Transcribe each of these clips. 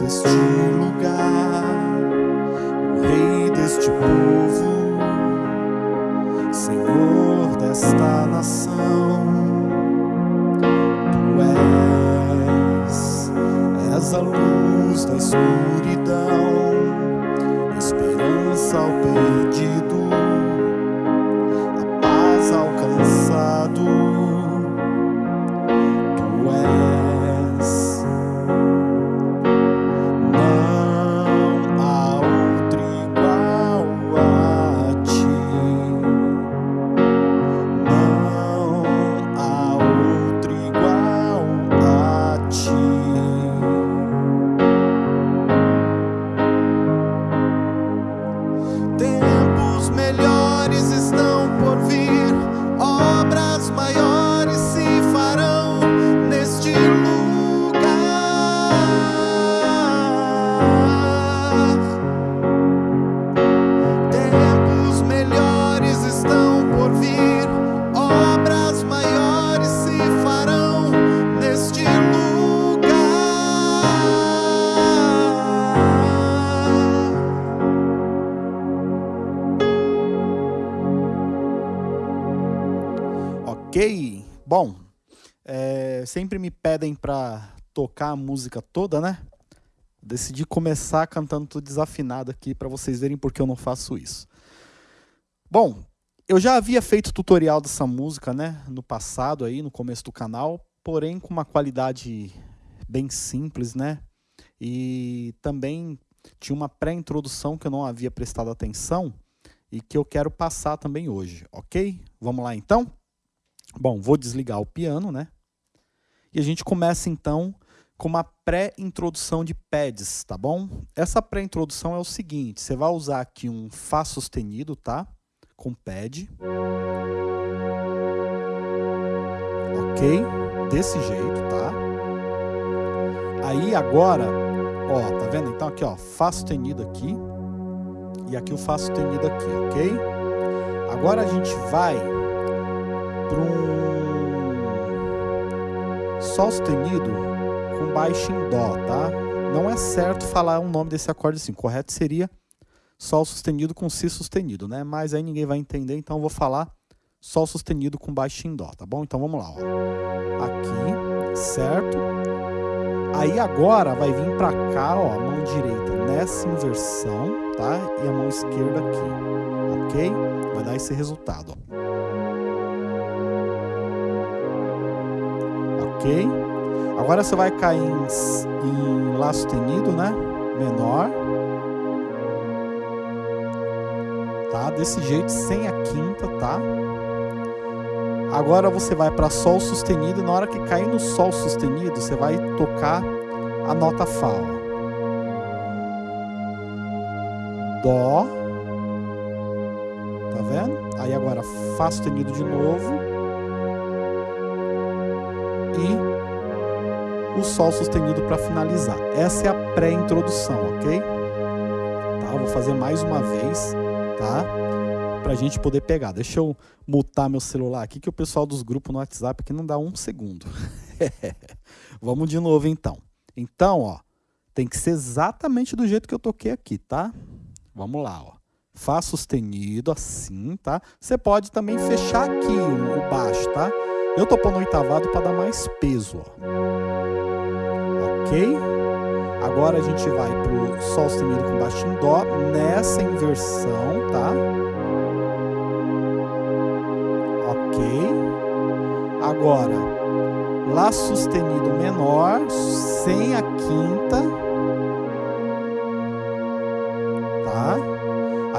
destino. Bom, é, sempre me pedem pra tocar a música toda, né? Decidi começar cantando tudo desafinado aqui pra vocês verem porque eu não faço isso. Bom, eu já havia feito tutorial dessa música, né? No passado aí, no começo do canal, porém com uma qualidade bem simples, né? E também tinha uma pré-introdução que eu não havia prestado atenção e que eu quero passar também hoje, ok? Vamos lá então? Bom, vou desligar o piano, né? E a gente começa então com uma pré-introdução de pads, tá bom? Essa pré-introdução é o seguinte, você vai usar aqui um Fá sustenido, tá? Com pad. Ok? Desse jeito, tá? Aí agora, ó, tá vendo? Então aqui, ó, Fá sustenido aqui. E aqui o Fá sustenido aqui, ok? Agora a gente vai para um Sol sustenido com baixo em Dó, tá? Não é certo falar o nome desse acorde assim. Correto seria Sol sustenido com Si sustenido, né? Mas aí ninguém vai entender, então eu vou falar Sol sustenido com baixo em Dó, tá bom? Então vamos lá, ó. Aqui, certo? Aí agora vai vir para cá, ó, a mão direita nessa inversão, tá? E a mão esquerda aqui, ok? Vai dar esse resultado, ó. Ok? Agora você vai cair em, em Lá sustenido, né? Menor. Tá? Desse jeito, sem a quinta, tá? Agora você vai para Sol sustenido e na hora que cair no Sol sustenido, você vai tocar a nota Fá. Dó. Tá vendo? Aí agora Fá sustenido de novo. E o Sol sustenido para finalizar. Essa é a pré-introdução, ok? Tá? Vou fazer mais uma vez, tá? Pra gente poder pegar. Deixa eu mutar meu celular aqui, que o pessoal dos grupos no WhatsApp aqui não dá um segundo. Vamos de novo então. Então, ó, tem que ser exatamente do jeito que eu toquei aqui, tá? Vamos lá, ó. Fá sustenido, assim, tá? Você pode também fechar aqui o baixo, tá? Eu tô pondo oitavado para dar mais peso, ó. Ok? Agora a gente vai pro Sol sustenido com baixo em Dó, nessa inversão, tá? Ok? Agora, Lá sustenido menor, sem a quinta,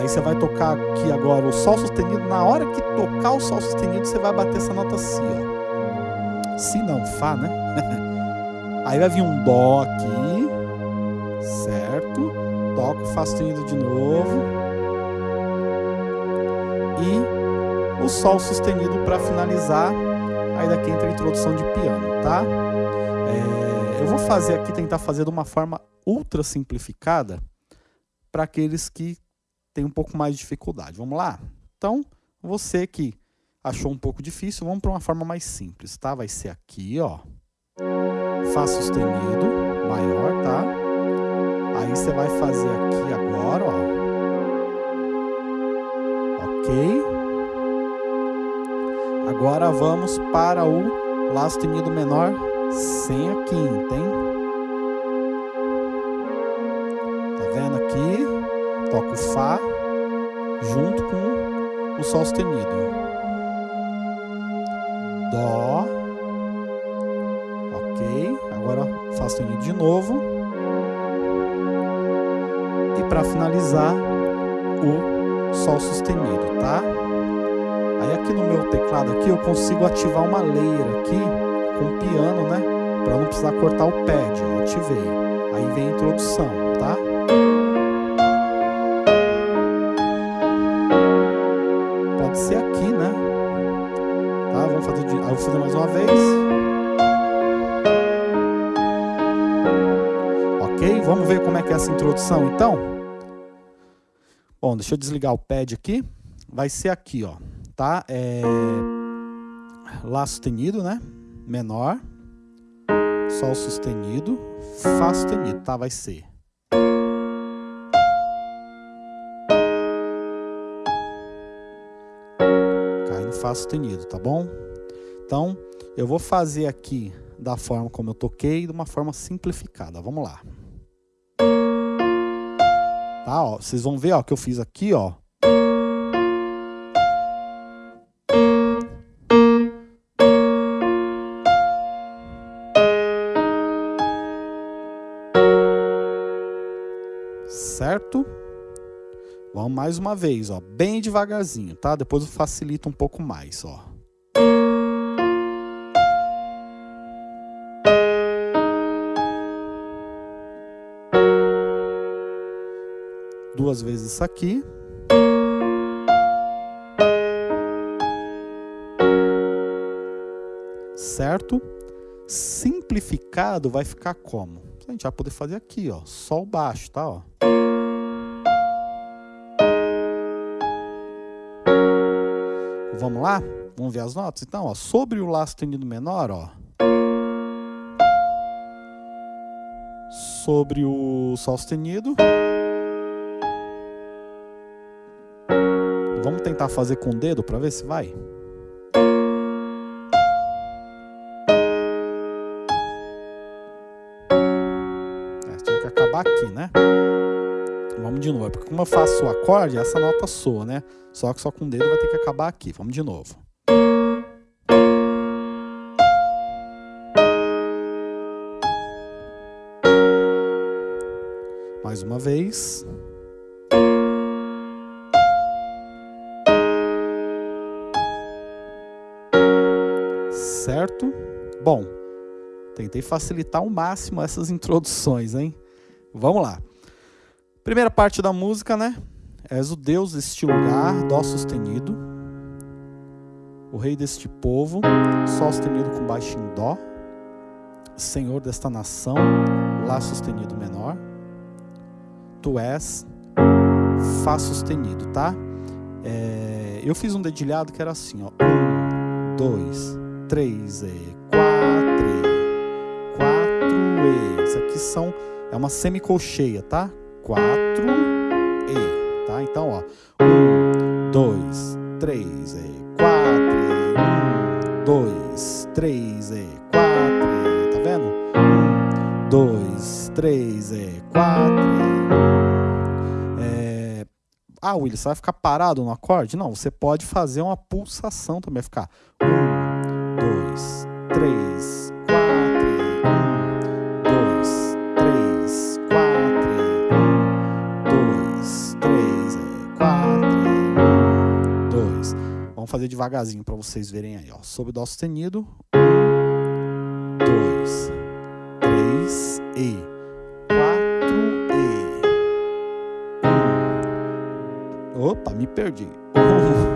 Aí você vai tocar aqui agora o Sol sustenido. Na hora que tocar o Sol sustenido, você vai bater essa nota Si, ó. Si não, Fá, né? Aí vai vir um Dó aqui, certo? Toca o Fá sustenido de novo. E o Sol sustenido para finalizar. Aí daqui entra a introdução de piano, tá? É, eu vou fazer aqui, tentar fazer de uma forma ultra simplificada para aqueles que têm um pouco mais de dificuldade. Vamos lá? Então, você que achou um pouco difícil, vamos para uma forma mais simples, tá? Vai ser aqui, ó. Fá sustenido, maior, tá? Aí você vai fazer aqui agora, ó. Ok? Agora vamos para o Lá sustenido menor sem a quinta, hein? Toco o Fá junto com o Sol sustenido. Dó. Ok. Agora Fá sustenido de novo. E para finalizar, o Sol sustenido, tá? Aí aqui no meu teclado aqui eu consigo ativar uma layer aqui com piano, né? Para não precisar cortar o pad, ó, ativei. Aí vem a introdução, tá? Vou fazer mais uma vez. Ok? Vamos ver como é que é essa introdução, então? Bom, deixa eu desligar o pad aqui. Vai ser aqui, ó. Tá? É... Lá sustenido, né? Menor. Sol sustenido. Fá sustenido, tá? Vai ser. Fá sustenido, tá bom? Então, eu vou fazer aqui da forma como eu toquei, de uma forma simplificada. Vamos lá. Tá, ó, vocês vão ver, ó, que eu fiz aqui, ó. Certo? Vamos mais uma vez, ó, bem devagarzinho, tá? Depois eu facilito um pouco mais, ó. Duas vezes isso aqui. Certo? Simplificado vai ficar como? A gente vai poder fazer aqui, ó, sol baixo, tá, ó. Vamos lá? Vamos ver as notas? Então, ó, sobre o Lá sustenido menor, ó. Sobre o Sol sustenido. Vamos tentar fazer com o dedo para ver se vai? É, tinha que acabar aqui, né? Vamos de novo, porque como eu faço o acorde, essa nota soa, né? Só que só com o dedo vai ter que acabar aqui. Vamos de novo. Mais uma vez. Certo? Bom, tentei facilitar ao máximo essas introduções, hein? Vamos lá. Primeira parte da música, né? És o Deus deste lugar, Dó sustenido. O Rei deste povo, Sol sustenido com baixo em Dó. Senhor desta nação, Lá sustenido menor. Tu és Fá sustenido, tá? É, eu fiz um dedilhado que era assim, ó. Um, dois, três e quatro e quatro e. Isso aqui são é uma semicolcheia, tá? Quatro e, tá? Então, ó, um, dois, três e quatro e um, dois, três e quatro e, tá vendo? Um, dois, três e quatro e é... Ah, Willis, você vai ficar parado no acorde? Não, você pode fazer uma pulsação também, ficar um, dois, três, quatro, um, dois, três, quatro, um, dois, três, quatro, um, dois. Vamos fazer devagarzinho para vocês verem aí, ó. Sob dó sustenido, um, dois, três e quatro e um. Opa, me perdi. Um,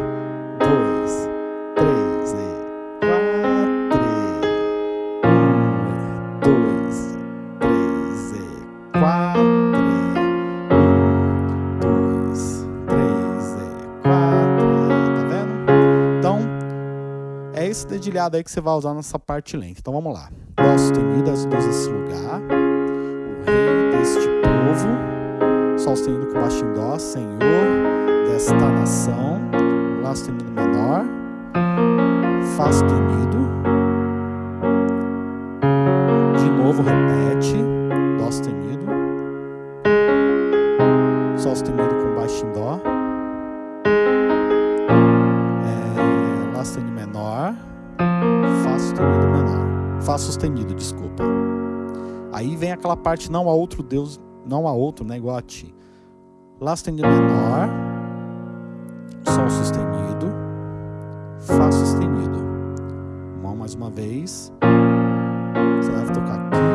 esse dedilhado aí que você vai usar nessa parte lenta. Então vamos lá. Dó sustenido, as duas nesse lugar. O rei deste povo. Sol sustenido com baixo em Dó, Senhor desta nação. Lá sustenido menor. Fá sustenido. De novo repete, Dó sustenido. Fá sustenido menor. Fá sustenido, desculpa. Aí vem aquela parte não há outro Deus, não há outro, né, igual a ti. Lá sustenido menor, Sol sustenido, Fá sustenido. Mão mais uma vez. Você vai tocar aqui,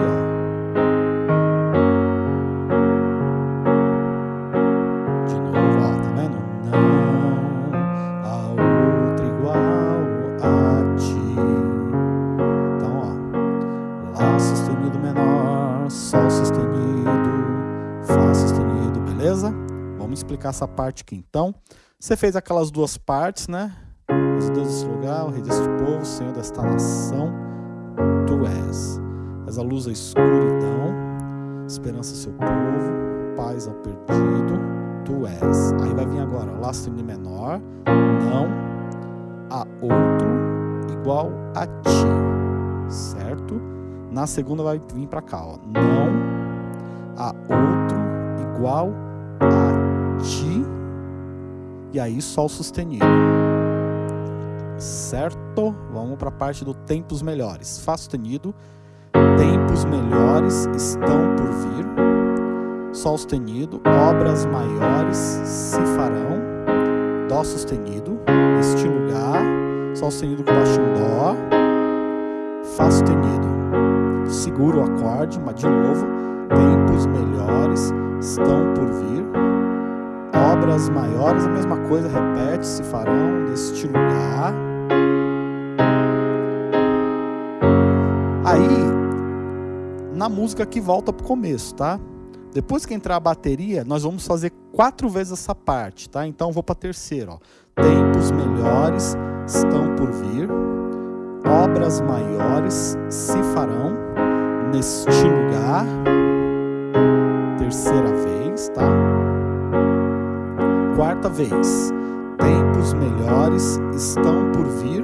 Explicar essa parte aqui. Então, você fez aquelas duas partes, né? Os Deus desse lugar, o Rei deste povo, Senhor desta nação, Tu és. És a luz da escuridão, esperança ao seu povo, paz ao perdido, Tu és. Aí vai vir agora, Lá sustenido menor, não há outro igual a ti, certo? Na segunda vai vir para cá, ó. Não há outro igual a. E aí sol sustenido. Certo? Vamos para a parte do tempos melhores. Fá sustenido. Tempos melhores estão por vir. Sol sustenido. Obras maiores se farão. Dó sustenido. Este lugar. Sol sustenido com baixo em Dó. Fá sustenido. Segura o acorde, mas de novo. Tempos melhores estão por vir. Obras maiores, a mesma coisa, repete, se farão neste lugar. Aí, na música que volta pro começo, tá? Depois que entrar a bateria, nós vamos fazer quatro vezes essa parte, tá? Então, vou para a terceira, ó. Tempos melhores estão por vir, obras maiores se farão neste lugar. Terceira vez, tá? Quarta vez. Tempos melhores estão por vir,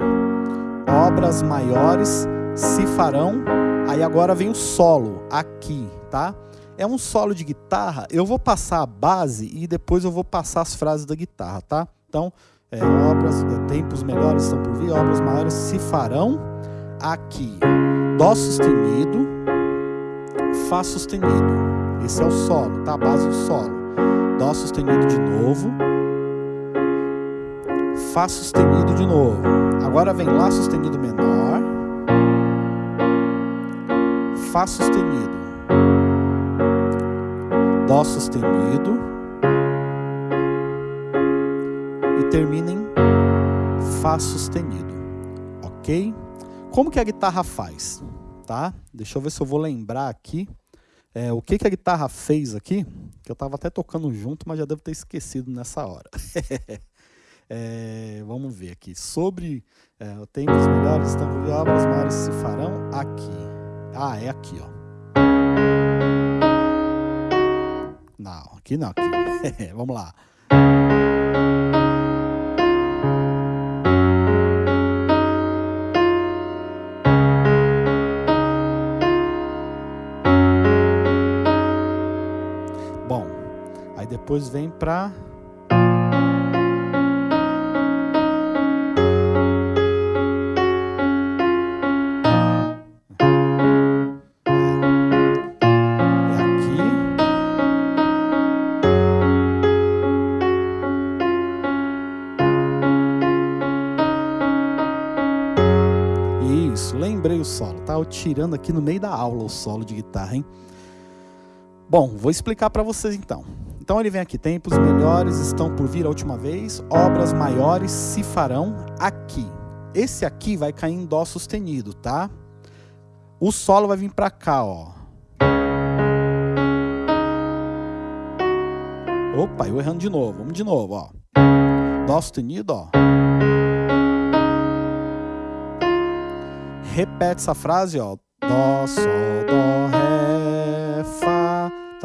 obras maiores se farão. Aí agora vem o solo aqui, tá? É um solo de guitarra. Eu vou passar a base e depois eu vou passar as frases da guitarra, tá? Então, é, obras, é, tempos melhores estão por vir, obras maiores se farão aqui. Dó sustenido, Fá sustenido. Esse é o solo, tá? A base do solo. Dó sustenido de novo. Fá sustenido de novo. Agora vem Lá sustenido menor. Fá sustenido. Dó sustenido. E termina em Fá sustenido. Ok? Como que a guitarra faz? Tá? Deixa eu ver se eu vou lembrar aqui. É, o que, que a guitarra fez aqui, que eu estava até tocando junto, mas já devo ter esquecido nessa hora. é, vamos ver aqui. Sobre é, tempos melhores, estão obras maiores se farão aqui. Ah, é aqui, ó. Não, aqui não, aqui. vamos lá. Depois vem para lembrei o solo, tá? Tirando aqui no meio da aula o solo de guitarra, hein? Bom, vou explicar para vocês então. Então ele vem aqui, tempos melhores estão por vir a última vez, obras maiores se farão aqui. Esse aqui vai cair em dó sustenido, tá? O solo vai vir para cá, ó. Opa, eu errando de novo. Vamos de novo, ó. Dó sustenido, ó. Repete essa frase, ó. Dó, sol.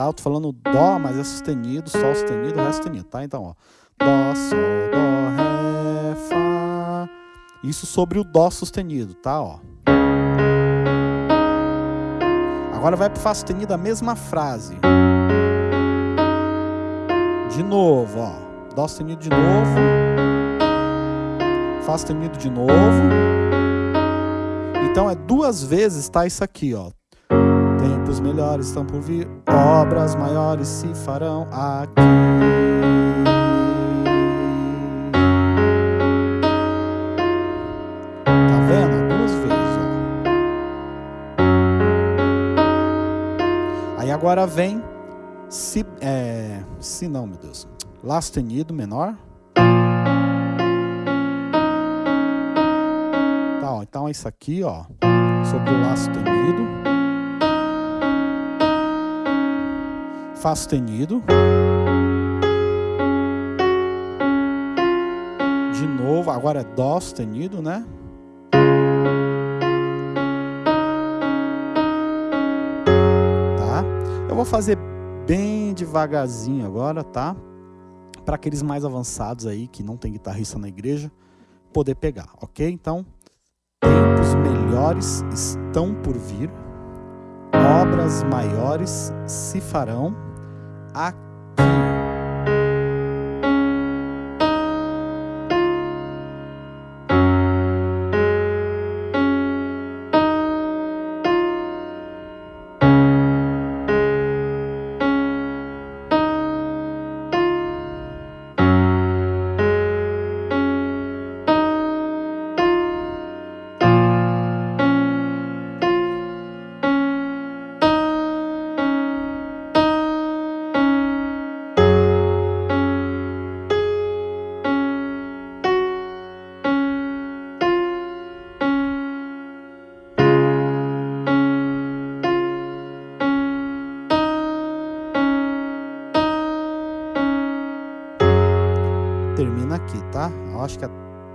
Tá? Eu tô falando dó, mas é sustenido, sol sustenido, ré sustenido, tá? Então, ó. Dó, sol, dó, ré, fá. Isso sobre o Dó sustenido, tá? Ó. Agora vai para Fá sustenido a mesma frase. De novo, ó. Dó sustenido de novo. Fá sustenido de novo. Então é duas vezes, tá? Isso aqui, ó. Tempos melhores estão por vir, obras maiores se farão aqui. Tá. Aí agora vem si, é, si não, meu Deus. Lá sustenido menor. Tá, ó, então é isso aqui, ó, sobre o Lá sustenido. Fá sustenido. De novo, agora é Dó sustenido, né? Tá? Eu vou fazer bem devagarzinho agora, tá? Para aqueles mais avançados aí, que não tem guitarrista na igreja, poder pegar, ok? Então, tempos melhores estão por vir, obras maiores se farão aqui.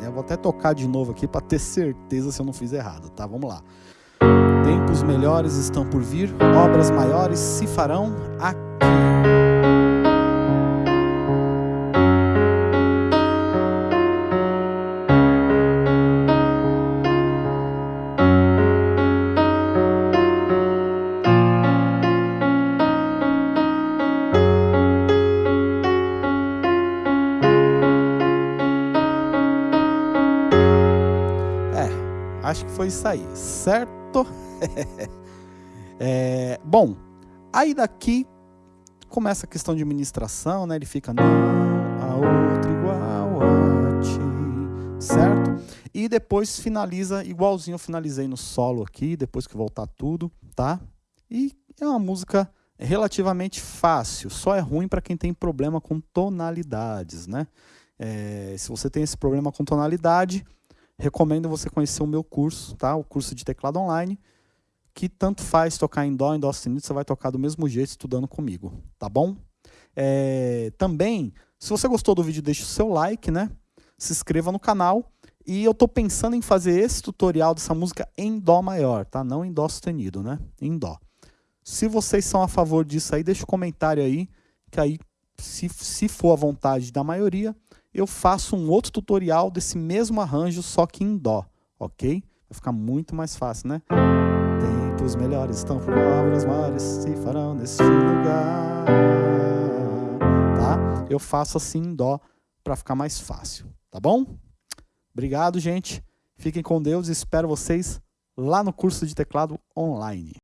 Eu vou até tocar de novo aqui para ter certeza se eu não fiz errado, tá? Vamos lá. Tempos melhores estão por vir, obras maiores se farão aqui. Isso aí, certo? é, bom, aí daqui começa a questão de administração, né? Ele fica não, a outra igual a ti, certo? E depois finaliza igualzinho eu finalizei no solo aqui, depois que voltar tudo, tá? E é uma música relativamente fácil, só é ruim para quem tem problema com tonalidades, né? É, se você tem esse problema com tonalidade, recomendo você conhecer o meu curso, tá? O curso de teclado online, que tanto faz tocar em dó, em dó sustenido, você vai tocar do mesmo jeito estudando comigo, tá bom? É, também, se você gostou do vídeo, deixe o seu like, né? Se inscreva no canal. E eu tô pensando em fazer esse tutorial dessa música em dó maior, tá? Não em dó sustenido, né? Em dó. Se vocês são a favor disso aí, deixa um comentário aí, que aí, se, se for a vontade da maioria, eu faço um outro tutorial desse mesmo arranjo, só que em dó, ok? Vai ficar muito mais fácil, né? Tempos melhores estão por obras se farão neste lugar, tá? Eu faço assim em dó para ficar mais fácil, tá bom? Obrigado, gente. Fiquem com Deus e espero vocês lá no curso de teclado online.